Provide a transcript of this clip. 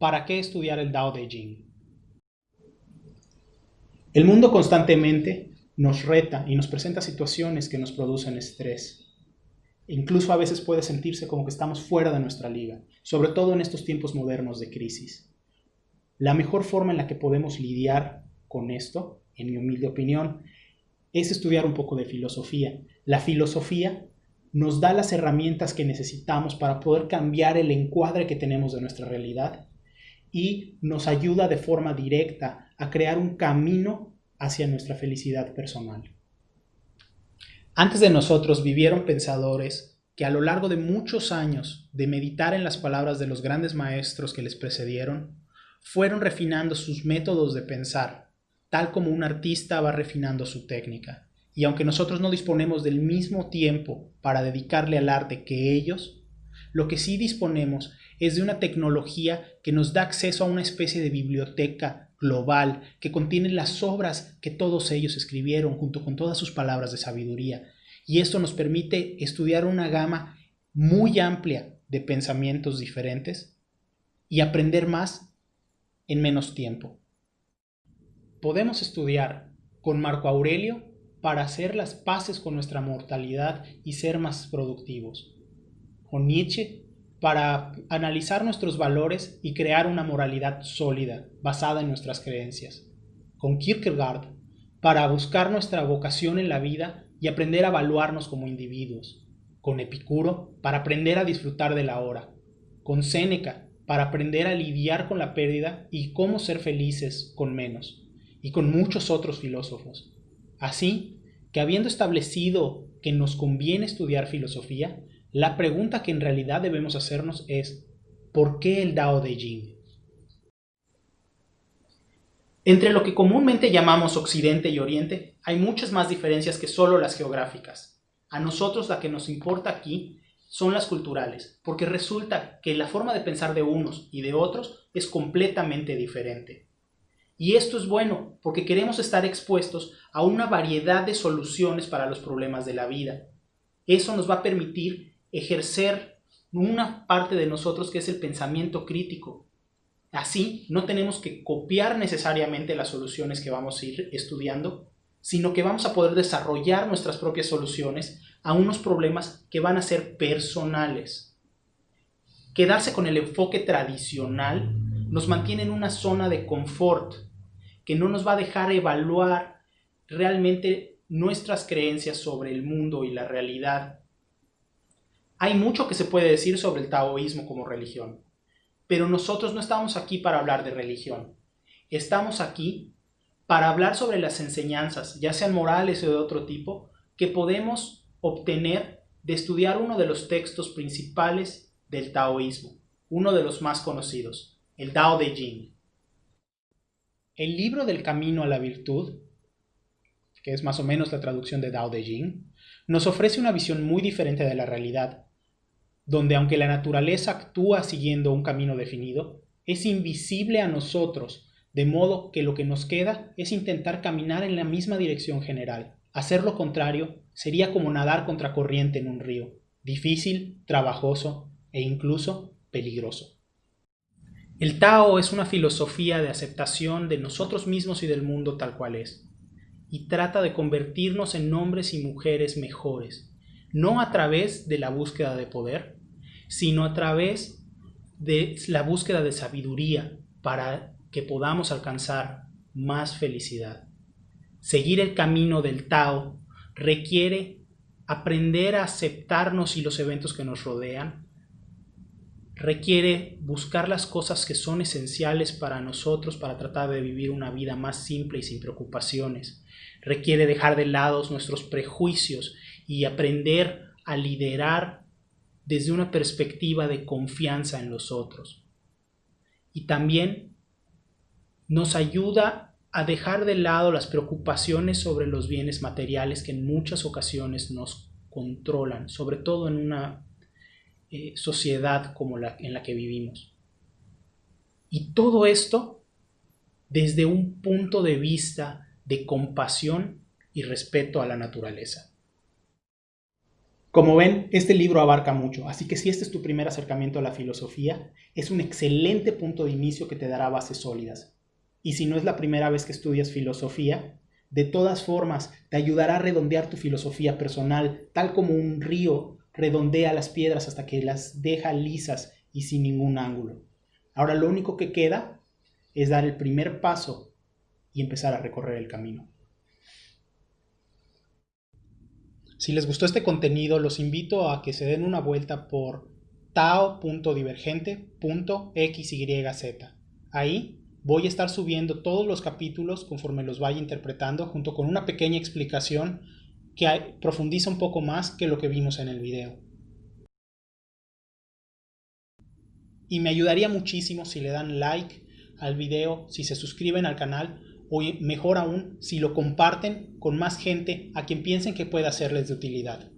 ¿para qué estudiar el Dao de Jing? El mundo constantemente nos reta y nos presenta situaciones que nos producen estrés. Incluso a veces puede sentirse como que estamos fuera de nuestra liga, sobre todo en estos tiempos modernos de crisis. La mejor forma en la que podemos lidiar con esto, en mi humilde opinión, es estudiar un poco de filosofía. La filosofía nos da las herramientas que necesitamos para poder cambiar el encuadre que tenemos de nuestra realidad y nos ayuda de forma directa a crear un camino hacia nuestra felicidad personal. Antes de nosotros vivieron pensadores que a lo largo de muchos años de meditar en las palabras de los grandes maestros que les precedieron, fueron refinando sus métodos de pensar, tal como un artista va refinando su técnica. Y aunque nosotros no disponemos del mismo tiempo para dedicarle al arte que ellos, lo que sí disponemos es de una tecnología que nos da acceso a una especie de biblioteca global que contiene las obras que todos ellos escribieron junto con todas sus palabras de sabiduría. Y esto nos permite estudiar una gama muy amplia de pensamientos diferentes y aprender más en menos tiempo. Podemos estudiar con Marco Aurelio para hacer las paces con nuestra mortalidad y ser más productivos. Con Nietzsche para analizar nuestros valores y crear una moralidad sólida basada en nuestras creencias. Con Kierkegaard para buscar nuestra vocación en la vida y aprender a evaluarnos como individuos. Con Epicuro para aprender a disfrutar de la hora. Con Séneca para aprender a lidiar con la pérdida y cómo ser felices con menos. Y con muchos otros filósofos. Así que habiendo establecido que nos conviene estudiar filosofía, la pregunta que en realidad debemos hacernos es, ¿por qué el Dao de Jing? Entre lo que comúnmente llamamos Occidente y Oriente, hay muchas más diferencias que solo las geográficas. A nosotros la que nos importa aquí son las culturales, porque resulta que la forma de pensar de unos y de otros es completamente diferente. Y esto es bueno porque queremos estar expuestos a una variedad de soluciones para los problemas de la vida. Eso nos va a permitir ejercer una parte de nosotros que es el pensamiento crítico. Así no tenemos que copiar necesariamente las soluciones que vamos a ir estudiando, sino que vamos a poder desarrollar nuestras propias soluciones a unos problemas que van a ser personales. Quedarse con el enfoque tradicional nos mantiene en una zona de confort que no nos va a dejar evaluar realmente nuestras creencias sobre el mundo y la realidad. Hay mucho que se puede decir sobre el taoísmo como religión, pero nosotros no estamos aquí para hablar de religión. Estamos aquí para hablar sobre las enseñanzas, ya sean morales o de otro tipo, que podemos obtener de estudiar uno de los textos principales del taoísmo, uno de los más conocidos, el Tao de Jing. El libro del camino a la virtud, que es más o menos la traducción de Dao de Jing, nos ofrece una visión muy diferente de la realidad, donde aunque la naturaleza actúa siguiendo un camino definido, es invisible a nosotros, de modo que lo que nos queda es intentar caminar en la misma dirección general. Hacer lo contrario sería como nadar contra corriente en un río, difícil, trabajoso e incluso peligroso. El Tao es una filosofía de aceptación de nosotros mismos y del mundo tal cual es, y trata de convertirnos en hombres y mujeres mejores, no a través de la búsqueda de poder, sino a través de la búsqueda de sabiduría para que podamos alcanzar más felicidad. Seguir el camino del Tao requiere aprender a aceptarnos y los eventos que nos rodean, requiere buscar las cosas que son esenciales para nosotros para tratar de vivir una vida más simple y sin preocupaciones. Requiere dejar de lado nuestros prejuicios y aprender a liderar desde una perspectiva de confianza en los otros. Y también nos ayuda a dejar de lado las preocupaciones sobre los bienes materiales que en muchas ocasiones nos controlan, sobre todo en una eh, sociedad como la en la que vivimos. Y todo esto desde un punto de vista de compasión y respeto a la naturaleza. Como ven, este libro abarca mucho, así que si este es tu primer acercamiento a la filosofía, es un excelente punto de inicio que te dará bases sólidas. Y si no es la primera vez que estudias filosofía, de todas formas te ayudará a redondear tu filosofía personal, tal como un río redondea las piedras hasta que las deja lisas y sin ningún ángulo. Ahora lo único que queda es dar el primer paso y empezar a recorrer el camino. Si les gustó este contenido, los invito a que se den una vuelta por tao.divergente.xyz. Ahí voy a estar subiendo todos los capítulos conforme los vaya interpretando, junto con una pequeña explicación que profundiza un poco más que lo que vimos en el video. Y me ayudaría muchísimo si le dan like al video, si se suscriben al canal o mejor aún si lo comparten con más gente a quien piensen que pueda serles de utilidad.